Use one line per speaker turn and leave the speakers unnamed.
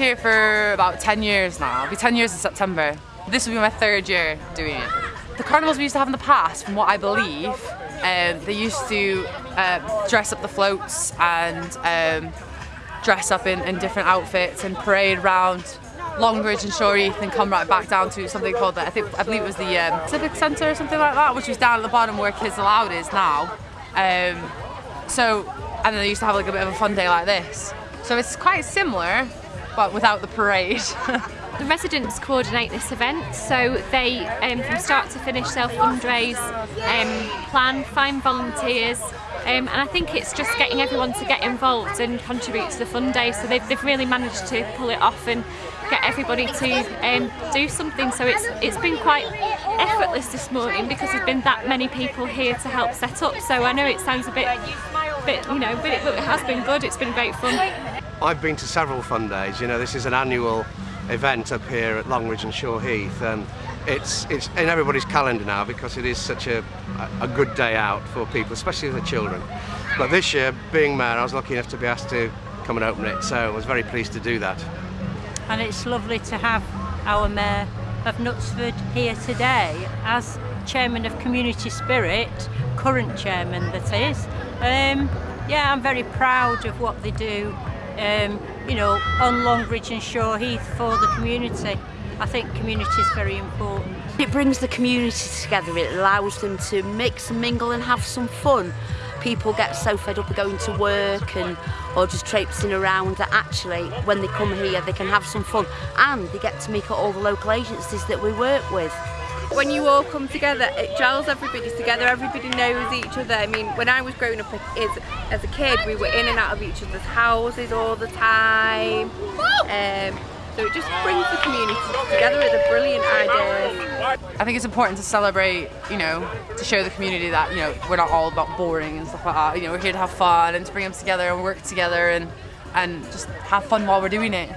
here for about 10 years now. It'll be 10 years in September. This will be my third year doing it. The carnivals we used to have in the past, from what I believe, um, they used to uh, dress up the floats and um, dress up in, in different outfits and parade around Longridge and Shaw Heath and come right back down to something called, the, I think, I believe it was the um, Civic Centre or something like that, which was down at the bottom where Kids Aloud is now. Um, so, and then they used to have like a bit of a fun day like this. So it's quite similar, but without the parade.
The residents coordinate this event, so they, um, from start to finish, they'll fundraise, um, plan, find volunteers, um, and I think it's just getting everyone to get involved and contribute to the fun day. So they've, they've really managed to pull it off and get everybody to um, do something. So it's it's been quite effortless this morning because there's been that many people here to help set up. So I know it sounds a bit, bit you know, but it, but it has been good. It's been great fun.
I've been to several fun days. You know, this is an annual event up here at Longridge and Shaw Heath and it's it's in everybody's calendar now because it is such a, a good day out for people, especially the children. But this year, being mayor, I was lucky enough to be asked to come and open it, so I was very pleased to do that.
And it's lovely to have our mayor of Knutsford here today as chairman of Community Spirit, current chairman that is. Um, yeah, I'm very proud of what they do um, you know, on Longbridge and Shore Heath for the community. I think community is very important.
It brings the community together, it allows them to mix and mingle and have some fun. People get so fed up of going to work and or just traipsing around that actually when they come here they can have some fun and they get to meet all the local agencies that we work with.
When you all come together, it gels everybody together, everybody knows each other. I mean, when I was growing up as, as a kid, we were in and out of each other's houses all the time. Um, so it just brings the community together with a brilliant idea.
I think it's important to celebrate, you know, to show the community that, you know, we're not all about boring and stuff like that. You know, we're here to have fun and to bring them together and work together and, and just have fun while we're doing it.